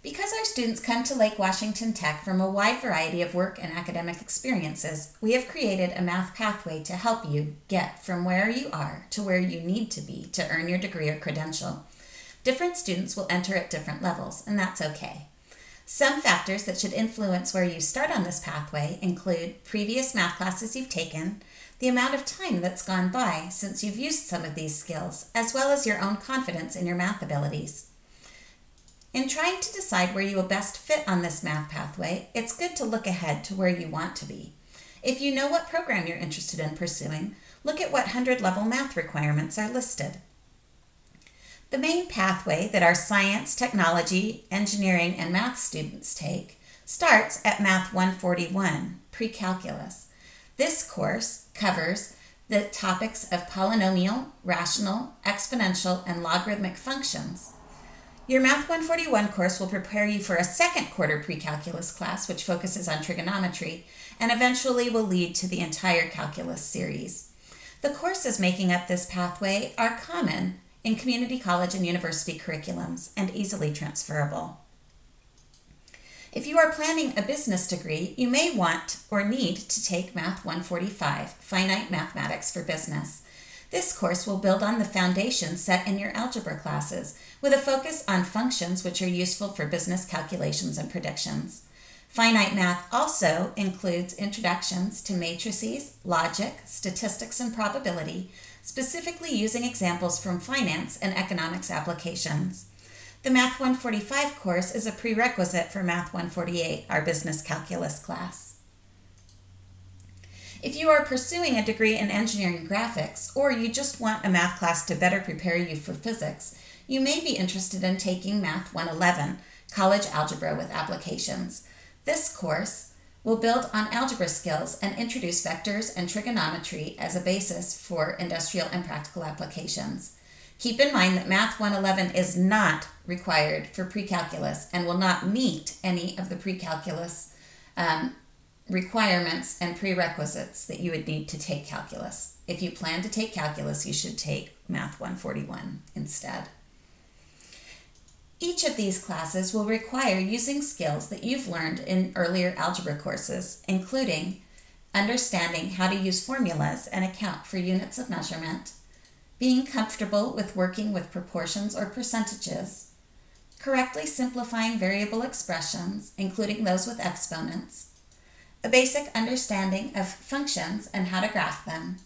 Because our students come to Lake Washington Tech from a wide variety of work and academic experiences, we have created a math pathway to help you get from where you are to where you need to be to earn your degree or credential. Different students will enter at different levels, and that's okay. Some factors that should influence where you start on this pathway include previous math classes you've taken, the amount of time that's gone by since you've used some of these skills, as well as your own confidence in your math abilities. In trying to decide where you will best fit on this math pathway, it's good to look ahead to where you want to be. If you know what program you're interested in pursuing, look at what 100 level math requirements are listed. The main pathway that our science, technology, engineering, and math students take starts at Math 141, Pre-Calculus. This course covers the topics of polynomial, rational, exponential, and logarithmic functions. Your Math 141 course will prepare you for a second quarter pre-calculus class, which focuses on trigonometry, and eventually will lead to the entire calculus series. The courses making up this pathway are common in community college and university curriculums and easily transferable. If you are planning a business degree, you may want or need to take Math 145, Finite Mathematics for Business. This course will build on the foundation set in your algebra classes with a focus on functions which are useful for business calculations and predictions. Finite math also includes introductions to matrices, logic, statistics, and probability, specifically using examples from finance and economics applications. The Math 145 course is a prerequisite for Math 148, our business calculus class. If you are pursuing a degree in engineering graphics, or you just want a math class to better prepare you for physics, you may be interested in taking Math 111, College Algebra with Applications. This course will build on algebra skills and introduce vectors and trigonometry as a basis for industrial and practical applications. Keep in mind that Math 111 is not required for pre-calculus and will not meet any of the pre-calculus um, requirements and prerequisites that you would need to take calculus. If you plan to take calculus, you should take Math 141 instead. Each of these classes will require using skills that you've learned in earlier algebra courses, including understanding how to use formulas and account for units of measurement, being comfortable with working with proportions or percentages, correctly simplifying variable expressions, including those with exponents, a basic understanding of functions and how to graph them,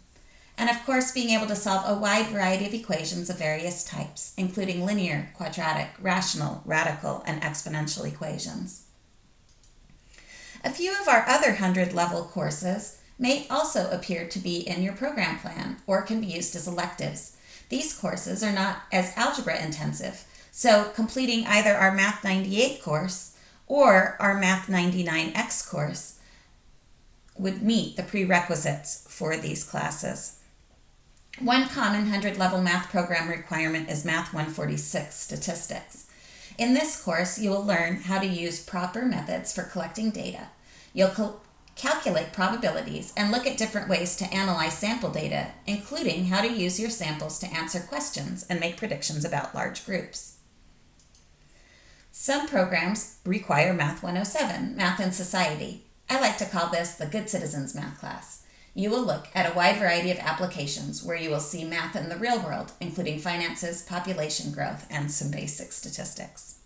and of course being able to solve a wide variety of equations of various types, including linear, quadratic, rational, radical, and exponential equations. A few of our other 100 level courses may also appear to be in your program plan or can be used as electives. These courses are not as algebra intensive, so completing either our Math 98 course or our Math 99X course would meet the prerequisites for these classes. One common 100 level math program requirement is Math 146 Statistics. In this course, you will learn how to use proper methods for collecting data. You'll calculate probabilities and look at different ways to analyze sample data, including how to use your samples to answer questions and make predictions about large groups. Some programs require Math 107, Math and Society. I like to call this the Good Citizens Math class. You will look at a wide variety of applications where you will see math in the real world, including finances, population growth, and some basic statistics.